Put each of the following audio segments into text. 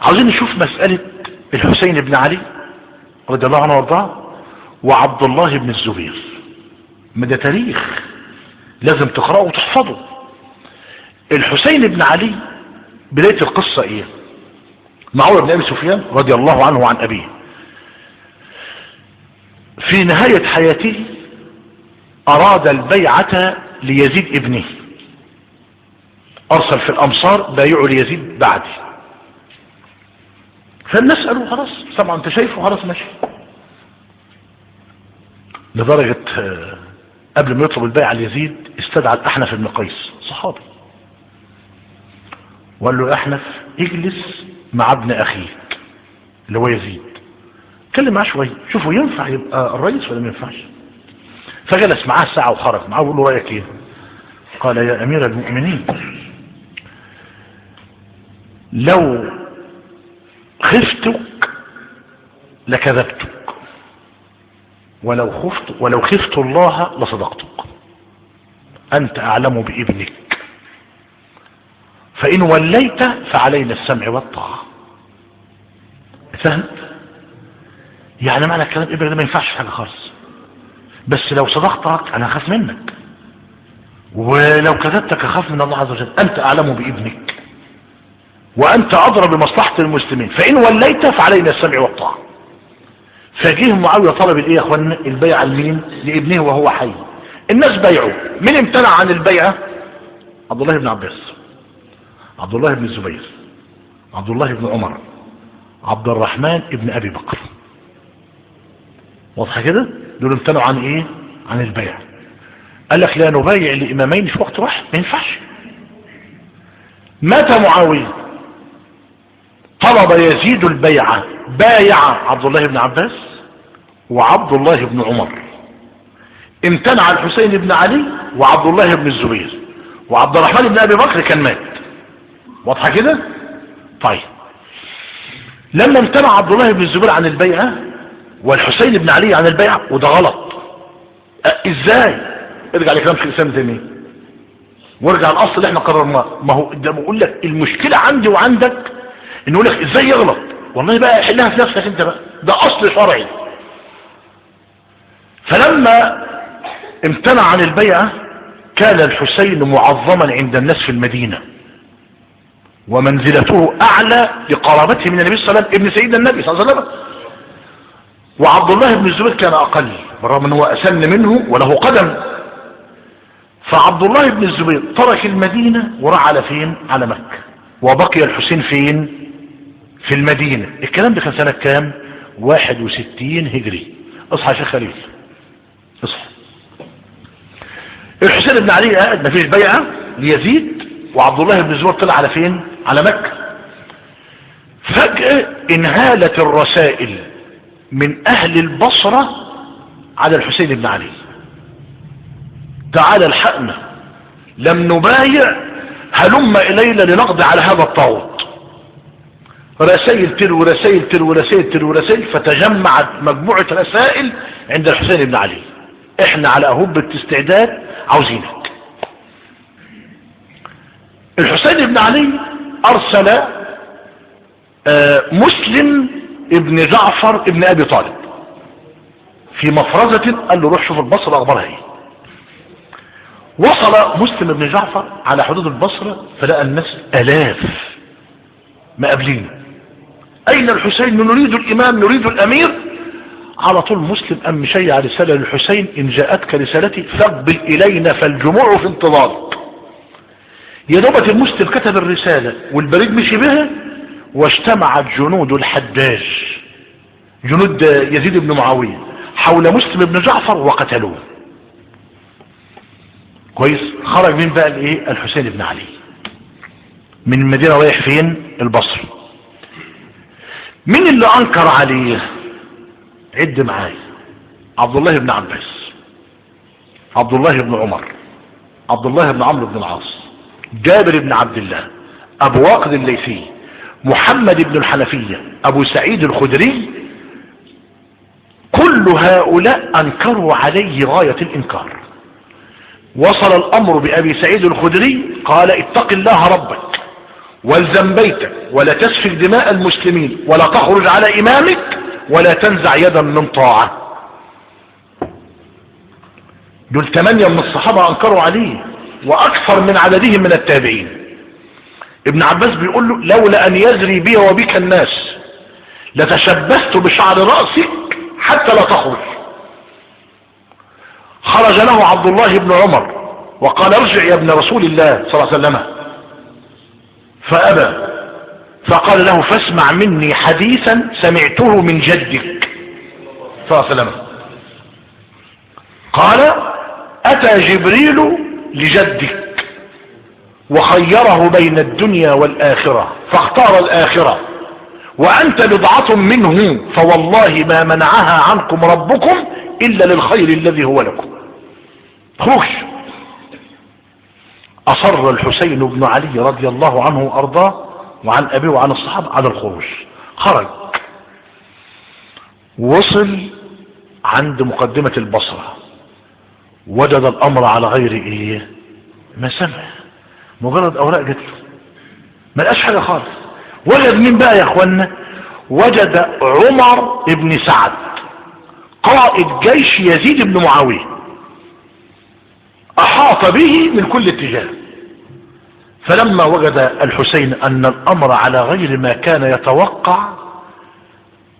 عاوزين نشوف مسألة الحسين بن علي رضي الله عنه وارضاه وعبد الله بن الزبير. ما ده تاريخ لازم تقرأه وتحفظه. الحسين بن علي بداية القصة إيه؟ معاوية بن أبي سفيان رضي الله عنه وعن أبيه. في نهاية حياته أراد البيعة ليزيد ابنه. أرسل في الأمصار بايعوا ليزيد بعدي فالناس قالوا خلاص. طبعا أنت شايفه خلاص ماشي. لدرجة آه، قبل ما يطلب البيعة ليزيد استدعى الأحنف بن قيس صحابي. وقال له أحنف اجلس مع ابن أخيك اللي هو يزيد. اتكلم معاه شوية شوفوا ينفع يبقى الرئيس ولا ما ينفعش. فجلس معاه ساعة وخرج. معاه وقال له رأيك إيه؟ قال يا أمير المؤمنين لو خفتك لكذبتك. ولو خفت ولو خفت الله لصدقتك. أنت أعلم بإبنك. فإن وليت فعلينا السمع والطاعة. فهمت يعني معنى الكلام إبنك ده ما ينفعش حاجة خالص. بس لو صدقتك أنا أخاف منك. ولو كذبتك أخاف من الله عز وجل. أنت أعلم بإبنك. وأنت أدرى بمصلحة المسلمين. فإن وليت فعلينا السمع والطاعة. فجيه معاوية طلب الإيه يا اخوانا البيعة لمين؟ لابنه وهو حي. الناس بيعوا. مين امتنع عن البيعة؟ عبد الله بن عباس. عبد الله بن الزبير. عبد الله بن عمر. عبد الرحمن ابن أبي بكر. واضحة كده؟ دول امتنعوا عن إيه؟ عن البيع. قال لك لا نبايع لإمامين في وقت واحد. ما ينفعش. مات معاوية. طلب يزيد البيعة بايع عبد الله بن عباس وعبد الله بن عمر. امتنع الحسين بن علي وعبد الله بن الزبير. وعبد الرحمن بن أبي بكر كان مات. واضحة كده؟ طيب. لما امتنع عبد الله بن الزبير عن البيعه والحسين بن علي عن البيعه وده غلط. أه إزاي؟ ارجع لكلام شيخ الإسلام تيميه وارجع الاصل اللي إحنا قررناه. ما هو ده بقول لك المشكلة عندي وعندك إنه يقول لك إزاي يغلط؟ والله بقى حلها في نفسك أنت بقى. ده أصل شرعي. فلما امتنع عن البيعة كان الحسين معظما عند الناس في المدينة. ومنزلته أعلى لقرابته من النبي صلى الله عليه وسلم ابن سيدنا النبي صلى الله عليه وسلم. وعبد الله بن الزبير كان أقل بالرغم أنه أسن منه وله قدم. فعبد الله بن الزبير ترك المدينة وراح على فين؟ على مكة. وبقي الحسين فين؟ في المدينة. الكلام ده كان سنة كام؟ واحد وستين هجري. اصحى يا شيخ خليل. اصحى. الحسين بن علي قاعد مفيش بيعة. ليزيد وعبد الله بن الزبير طلع على فين؟ على مكة. فجأة انهالت الرسائل من أهل البصرة على الحسين بن علي. تعال الحقنا. لم نبايع. هلم إلينا لنقضي على هذا الطاغوت. رسائل تلو رسائل تلو رسائل تلو رسائل فتجمعت مجموعة رسائل عند الحسين بن علي. إحنا على اهبة استعداد عاوزينك. الحسين بن علي أرسل آه مسلم ابن جعفر ابن أبي طالب في مفرزة قال له روح شوف البصرة أخبارها إيه؟ وصل مسلم بن جعفر على حدود البصرة فلقى الناس آلاف مقابلين. أين الحسين؟ نريد الإمام نريد الأمير. على طول مسلم أم مشيع رسالة للحسين إن جاءتك رسالتي فاقبل إلينا فالجموع في انتظارك يا دوبة المسلم كتب الرسالة والبريد مشي بها واجتمعت جنود الحداج جنود يزيد بن معاوية حول مسلم بن جعفر وقتلوه. كويس؟ خرج من بقى الإيه؟ الحسين بن علي. من المدينة رايح فين؟ البصر مين اللي أنكر عليه؟ عد معايا عبد الله بن عباس. عبد الله بن عمر. عبد الله بن عمرو بن العاص. جابر بن عبد الله. أبو واقد الليثي. محمد بن الحنفية. أبو سعيد الخدري. كل هؤلاء أنكروا عليه غاية الإنكار. وصل الأمر بأبي سعيد الخدري. قال اتق الله ربك. والزم بيتك ولا تسفك دماء المسلمين ولا تخرج على إمامك ولا تنزع يدا من طاعة. دول ثمانية من الصحابة أنكروا عليه وأكثر من عددهم من التابعين. ابن عباس بيقول له لولا أن يزري بي وبك الناس لتشبثت بشعر رأسك حتى لا تخرج. خرج له عبد الله بن عمر وقال ارجع يا ابن رسول الله صلى الله عليه وسلم. فأبى فقال له فاسمع مني حديثا سمعته من جدك. صلى الله عليه وسلم. قال أتى جبريل لجدك وخيره بين الدنيا والآخرة فاختار الآخرة. وأنت بضعة منه فوالله ما منعها عنكم ربكم إلا للخير الذي هو لكم. خش أصر الحسين بن علي رضي الله عنه وأرضاه وعن أبيه وعن الصحابة على الخروج. خرج. وصل عند مقدمة البصرة. وجد الأمر على غير إيه؟ ما سمع. مجرد أوراق جت له. ما لقاش حاجة خالص. وجد مين بقى يا اخوانا وجد عمر بن سعد قائد جيش يزيد بن معاوية. احاط به من كل اتجاه. فلما وجد الحسين أن الأمر على غير ما كان يتوقع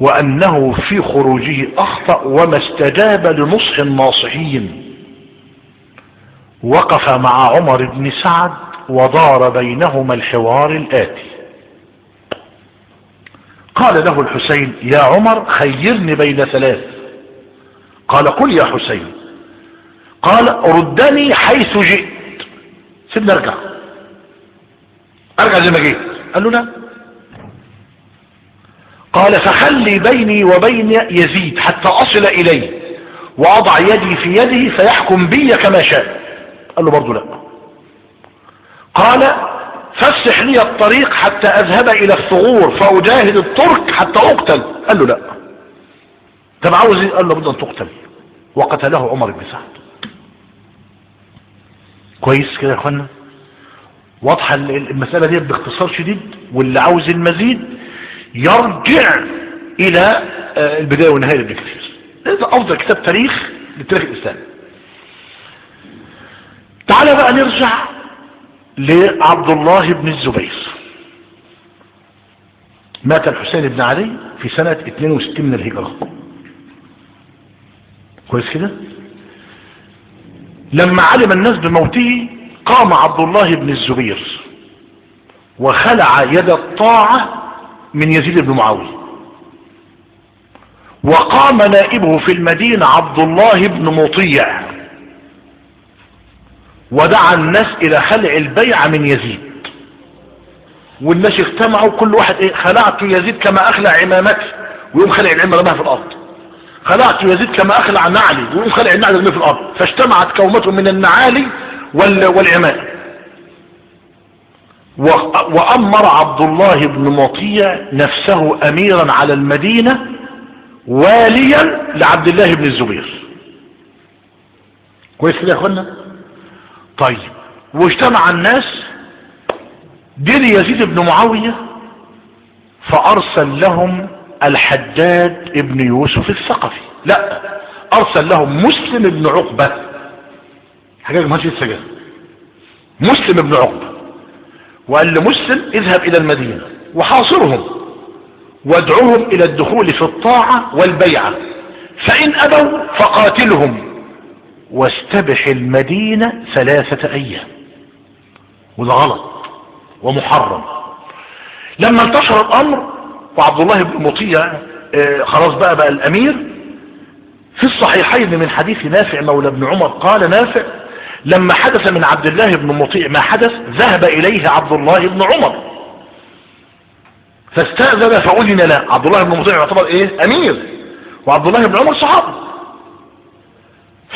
وأنه في خروجه أخطأ وما استجاب لنصح الناصحين وقف مع عمر بن سعد ودار بينهما الحوار الآتي. قال له الحسين يا عمر خيرني بين ثلاث. قال قل يا حسين قال ردني حيث جئت. سيبني أرجع. أرجع زي ما جيت. قال له لا. قال فخلي بيني وبين يزيد حتى أصل إليه وأضع يدي في يده فيحكم بي كما شاء. قال له برضه لا. قال فافسح لي الطريق حتى أذهب إلى الثغور فأجاهد الترك حتى أقتل. قال له لا. طب عاوز إيه؟ قال له بد ان تقتل. وقتله عمر بن سعد. كويس كده يا إخوانا؟ واضحة المسألة دي باختصار شديد واللي عاوز المزيد يرجع إلى البداية والنهاية لابن كثير ده أفضل كتاب تاريخ للتاريخ الإسلامي. تعالى بقى نرجع لعبد الله بن الزبير. مات الحسين بن علي في سنة 62 من الهجرة. كويس كده؟ لما علم الناس بموته قام عبد الله بن الزبير وخلع يد الطاعة من يزيد بن معاوية. وقام نائبه في المدينة عبد الله بن مطيع. ودعا الناس إلى خلع البيعة من يزيد. والناس اجتمعوا كل واحد إيه خلعت يزيد كما أخلع عمامتي ويقوم خلع العمة رماها في الأرض. خلعت يزيد كما أخلع نعلي ويقوم خلع النعل في الأرض فاجتمعت كومة من النعالي والعمام وأمر عبد الله بن مطيع نفسه اميرا على المدينة واليا لعبد الله بن الزبير. كويس كده يا أخوانا؟ طيب واجتمع الناس دير يزيد بن معاوية فأرسل لهم الحداد ابن يوسف الثقفي. لا أرسل لهم مسلم بن عقبة. حاجة ما السجن مسلم بن عقبة. وقال لمسلم اذهب إلى المدينة. وحاصرهم. وادعوهم إلى الدخول في الطاعة والبيعة. فإن أبوا فقاتلهم. واستبح المدينة ثلاثة أيام. وده غلط. ومحرم. لما انتشر الأمر وعبد الله بن مطيع آه خلاص بقى بقى الأمير. في الصحيحين من حديث نافع مولى بن عمر قال نافع لما حدث من عبد الله بن مطيع ما حدث ذهب إليه عبد الله بن عمر. فاستأذن فأذن له. عبد الله بن مطيع يعتبر إيه؟ أمير. وعبد الله بن عمر صحابي.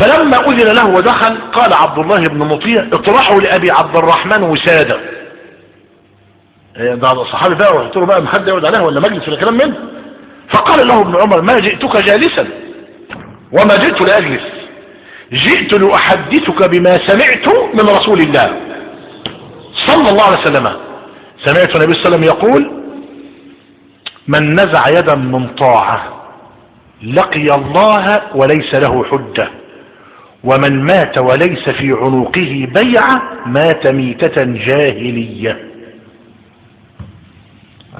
فلما أذن له ودخل قال عبد الله بن مطيع اطرحوا لأبي عبد الرحمن وسادة. ده صحابي بقى وقلت له بقى محد يقعد عليه ولا مجلس ولا كلام منه فقال له ابن عمر ما جئتك جالسا؟ وما جئت لأجلس. جئت لأحدثك بما سمعت من رسول الله صلى الله عليه وسلم. سمعت النبي صلى الله عليه وسلم يقول من نزع يدا من طاعة لقي الله وليس له حجة ومن مات وليس في عنقه بيعة مات ميتة جاهلية.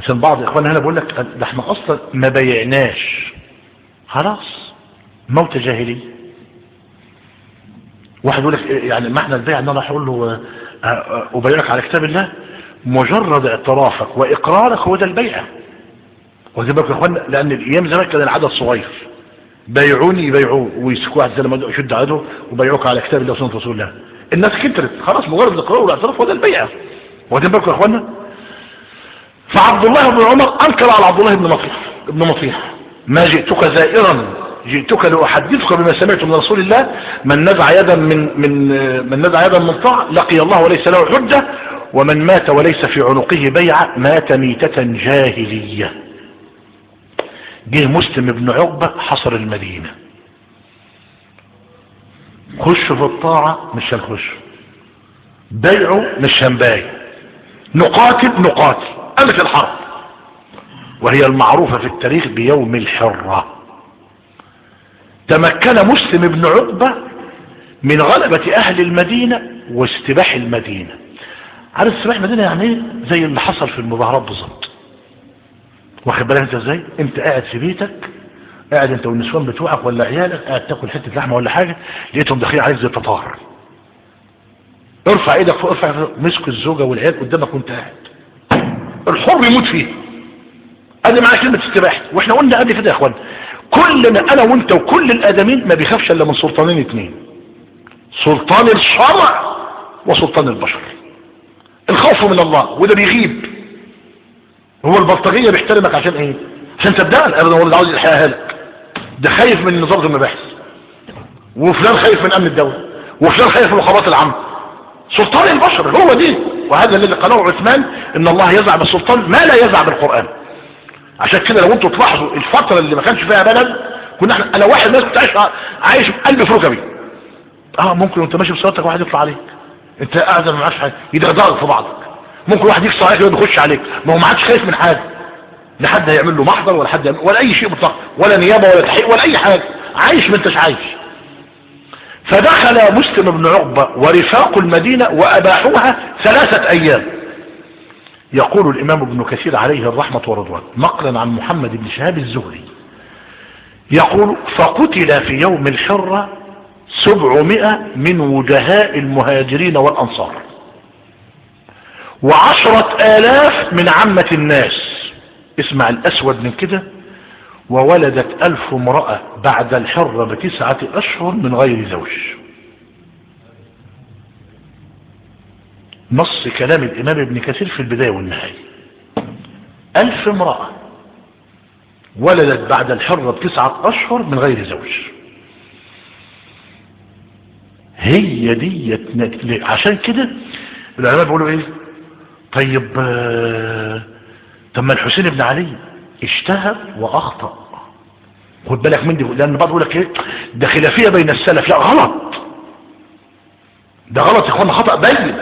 عشان بعض إخواننا هنا بيقول لك ده إحنا أصلا ما بيعناش. خلاص موت جاهلي واحد يقول لك يعني معنى البيع إن أنا هقول له آه، آه، ابايعك على كتاب الله مجرد اعترافك وإقرارك هو ده البيعه واخدين بالكم يا اخوانا لأن الأيام زمان كان العدد صغير. بايعوني يبايعوه ويسكوا واحد زي لما يشد عدو وبايعوك على كتاب الله وسنة رسول الله الناس كترت. خلاص مجرد الاقرار والاعتراف هو ده البيعه واخدين بالكم يا اخوانا فعبد الله بن عمر أنكر على عبد الله بن مطيح ابن مطيح ما جئتك زائرا جئتك لأحدثك بما سمعت من رسول الله من نزع يدا من من من نزع يدا من طاع لقي الله وليس له حجة ومن مات وليس في عنقه بيعة مات ميتة جاهلية. جه مسلم بن عقبة حصر المدينة. خش في الطاعة مش هنخش. بيعه مش هنبايع. نقاتل نقاتل. ألف الحرب. وهي المعروفة في التاريخ بيوم الحرة. تمكن مسلم بن عقبة من غلبة أهل المدينة واستباح المدينة. عارف استباح المدينة يعني إيه؟ زي اللي حصل في المظاهرات بالظبط. واخد بالك أنت إزاي؟ أنت قاعد في بيتك قاعد أنت والنسوان بتوعك ولا عيالك قاعد تاكل حتة لحمة ولا حاجة لقيتهم داخلين عليك زي التتار ارفع إيدك فوق ارفع مسك الزوجة والعيال قدامك وانت قاعد. الحر يموت فيه. ادي معنى كلمة استباحه وإحنا قلنا قبل كده يا إخوان كلنا أنا وأنت وكل الادمين ما بيخافش إلا من سلطانين اتنين سلطان الشرع وسلطان البشر. الخوف من الله وده بيغيب. هو البلطجية بيحترمك عشان إيه؟ عشان تبدأ ابدا اللي عاوز يحياها لك. ده خايف من نظام المباحث. وفلان خايف من أمن الدولة. وفلان خايف من الخبرات العامة سلطان البشر هو دي. وهذا الذي قاله عثمان إن الله يزع بالسلطان ما لا يزع بالقرآن. عشان كده لو أنتوا تلاحظوا الفترة اللي ما كانش فيها بلد كنا إحنا أنا واحد ناس كنت عايش عايش قلبي في ركبي آه ممكن وانت ماشي بصلاتك واحد يطلع عليك. انت قاعد ما معاش حاجة. يدغدغك في بعضك ممكن واحد يكسر عليك يقعد يخش عليك. ما هو ما عادش خايف من حاجة. لا حد هيعمل له محضر ولا حد ولا أي شيء مطلق. ولا نيابة ولا تحقيق ولا أي حاجة. عايش ما انتش عايش. فدخل مسلم بن عقبة ورفاق المدينة وأباحوها ثلاثة أيام. يقول الإمام ابن كثير عليه الرحمة والرضوان نقلا عن محمد بن شهاب الزهري. يقول فقتل في يوم الحرة سبعمائة من وجهاء المهاجرين والأنصار وعشرة آلاف من عامة الناس. اسمع الأسود من كده. وولدت ألف امرأة بعد الحرة بتسعة أشهر من غير زوج. نص كلام الإمام ابن كثير في البداية والنهاية. ألف امرأة ولدت بعد الحرة بتسعة أشهر من غير زوج. هي دي عشان كده العلماء بيقولوا إيه؟ طيب آه، طب ما الحسين بن علي اجتهد وأخطأ. خد بالك من دي لأن بعض يقول لك إيه؟ ده خلافية بين السلف. لا غلط. ده غلط يا إخوانا خطأ بين.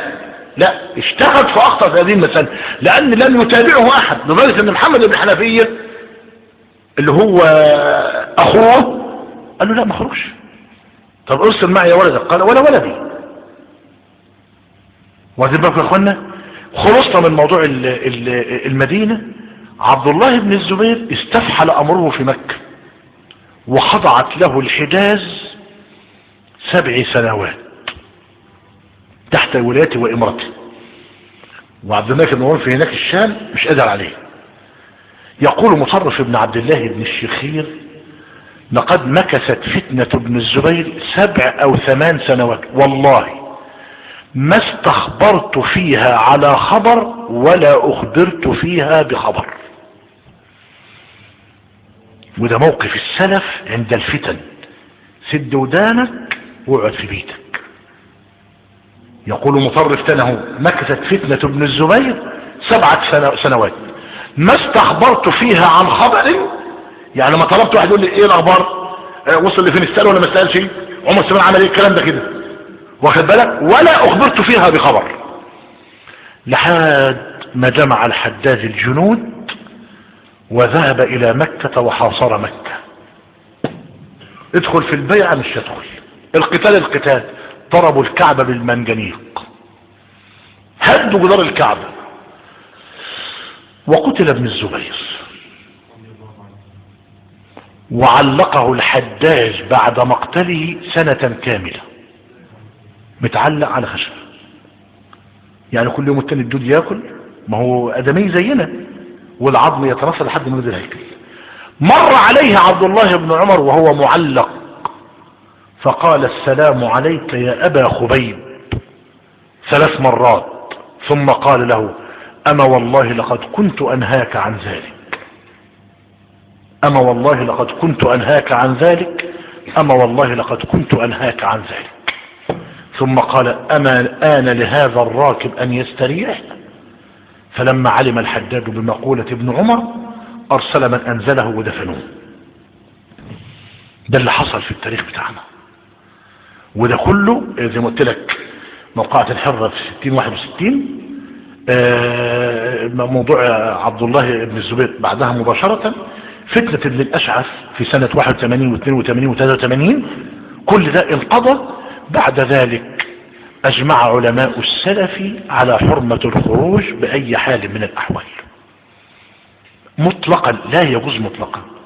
لا اجتهد فاخطا في هذه المسألة. لأن لم يتابعه أحد. لدرجة إن محمد بن حنفية اللي هو أخوه قال له لا ما اخرجش طب ارسل معي يا ولدك قال ولا ولدي. واخدين بالكم يا إخوانا؟ خلصنا من موضوع ال ال المدينة. عبد الله بن الزبير استفحل أمره في مكة. وخضعت له الحجاز سبع سنوات تحت ولايته وامرته وعبد الملك بن مروان في هناك الشام مش قادر عليه. يقول مصرف بن عبد الله بن الشخير لقد مكثت فتنة ابن الزبير سبع أو ثمان سنوات. والله ما استخبرت فيها على خبر ولا أخبرت فيها بخبر. وده موقف السلف عند الفتن. سد ودانك واقعد في بيتك. يقول مطرف تنه مكثت فتنة ابن الزبير سبعة سنوات. ما استخبرت فيها عن خبر؟ يعني ما طلبت واحد يقول لي إيه الأخبار؟ آه وصل لفين استقال ولا ما استقالش عمر سلمان عمل إيه؟ الكلام ده كده. واخد بالك؟ ولا أخبرت فيها بخبر. لحد ما جمع الحداد الجنود وذهب إلى مكة وحاصر مكة. ادخل في البيعة مش يدخل القتال القتال. ضربوا الكعبة بالمنجنيق. هدوا جدار الكعبة وقتل ابن الزبير. وعلقه الحداج بعد مقتله سنة كاملة. متعلق على خشب. يعني كل يوم التاني الدود ياكل؟ ما هو أدمي زينا. والعظم يترسل لحد ما ينزل هيكل. مر عليه عبد الله بن عمر وهو معلق. فقال السلام عليك يا أبا خبيب. ثلاث مرات. ثم قال له أما والله لقد كنت أنهاك عن ذلك. أما والله لقد كنت أنهاك عن ذلك. أما والله لقد كنت أنهاك عن ذلك. ثم قال أما الآن لهذا الراكب أن يستريح؟ فلما علم الحداد بمقولة ابن عمر أرسل من أنزله ودفنوه. ده اللي حصل في التاريخ بتاعنا. وده كله زي ما قلت لك موقعة الحرة في 60 61 آه، موضوع عبد الله بن الزبير بعدها مباشرة. فتنة ابن الأشعث في سنة 81 و82 و83 كل ده انقضى بعد ذلك. أجمع علماء السلف على حرمة الخروج بأي حال من الأحوال. مطلقا لا يجوز مطلقا.